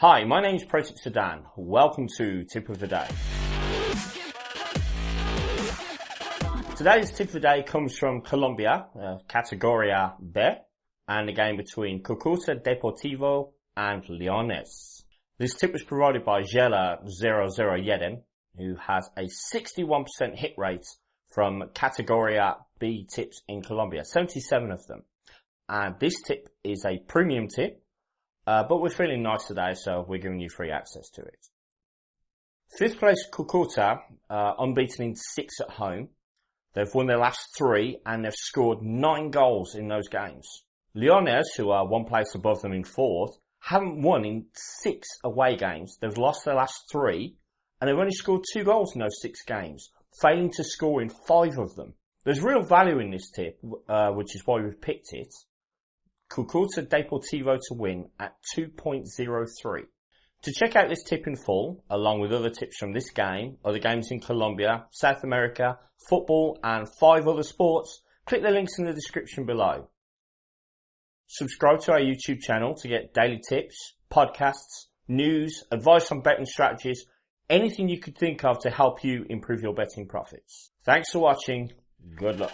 Hi, my name is Protip Sudan. Welcome to Tip of the Day. Today's tip of the day comes from Colombia, uh, Categoria B, and the game between Cucuta Deportivo and Leones. This tip was provided by Jela 00 Yedem, who has a 61% hit rate from Categoria B tips in Colombia, 77 of them. And this tip is a premium tip, uh, but we're feeling nice today, so we're giving you free access to it. Fifth place Cucuta, uh, unbeaten in six at home. They've won their last three and they've scored nine goals in those games. Leones, who are one place above them in fourth, haven't won in six away games. They've lost their last three and they've only scored two goals in those six games, failing to score in five of them. There's real value in this tip, uh, which is why we've picked it. Cucuta Deportivo to win at 2.03. To check out this tip in full, along with other tips from this game, other games in Colombia, South America, football, and five other sports, click the links in the description below. Subscribe to our YouTube channel to get daily tips, podcasts, news, advice on betting strategies, anything you could think of to help you improve your betting profits. Thanks for watching. Good luck.